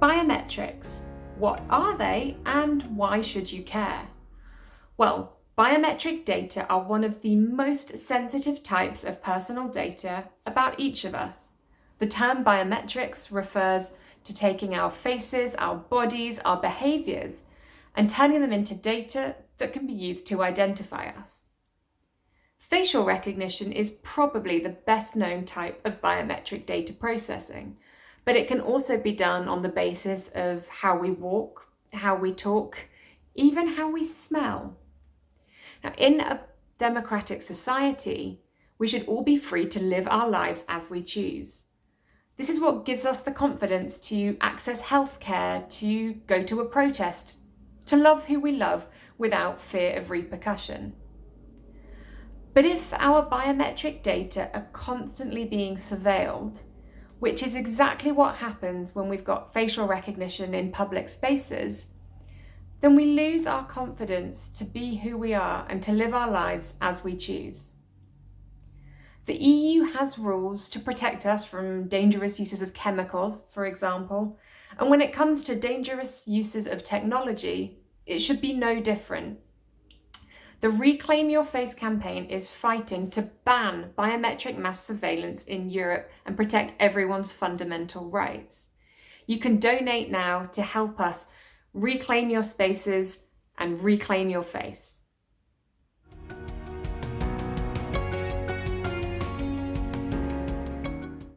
Biometrics. What are they and why should you care? Well, biometric data are one of the most sensitive types of personal data about each of us. The term biometrics refers to taking our faces, our bodies, our behaviours and turning them into data that can be used to identify us. Facial recognition is probably the best known type of biometric data processing, but it can also be done on the basis of how we walk, how we talk, even how we smell. Now, in a democratic society, we should all be free to live our lives as we choose. This is what gives us the confidence to access healthcare, to go to a protest, to love who we love without fear of repercussion. But if our biometric data are constantly being surveilled, which is exactly what happens when we've got facial recognition in public spaces, then we lose our confidence to be who we are and to live our lives as we choose. The EU has rules to protect us from dangerous uses of chemicals, for example, and when it comes to dangerous uses of technology, it should be no different. The Reclaim Your Face campaign is fighting to ban biometric mass surveillance in Europe and protect everyone's fundamental rights. You can donate now to help us reclaim your spaces and reclaim your face.